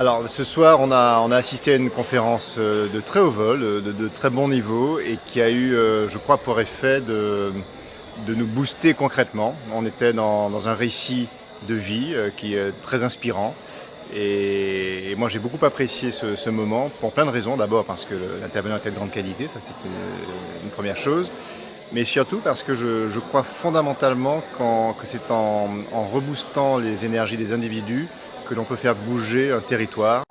Alors ce soir, on a, assisté à une conférence euh, de très haut vol, euh, de, très bon niveau et qui a eu, euh, je crois, pour effet de, nous booster concrètement. On était dans, un récit de vie qui est très inspirant. Et, moi j'ai beaucoup apprécié ce, moment pour plein de raisons. D'abord parce que l'intervenant était de grande qualité, ça c'est une, première chose. Mais surtout parce que je, je crois fondamentalement que c'est en, en reboostant les énergies des individus que l'on peut faire bouger un territoire.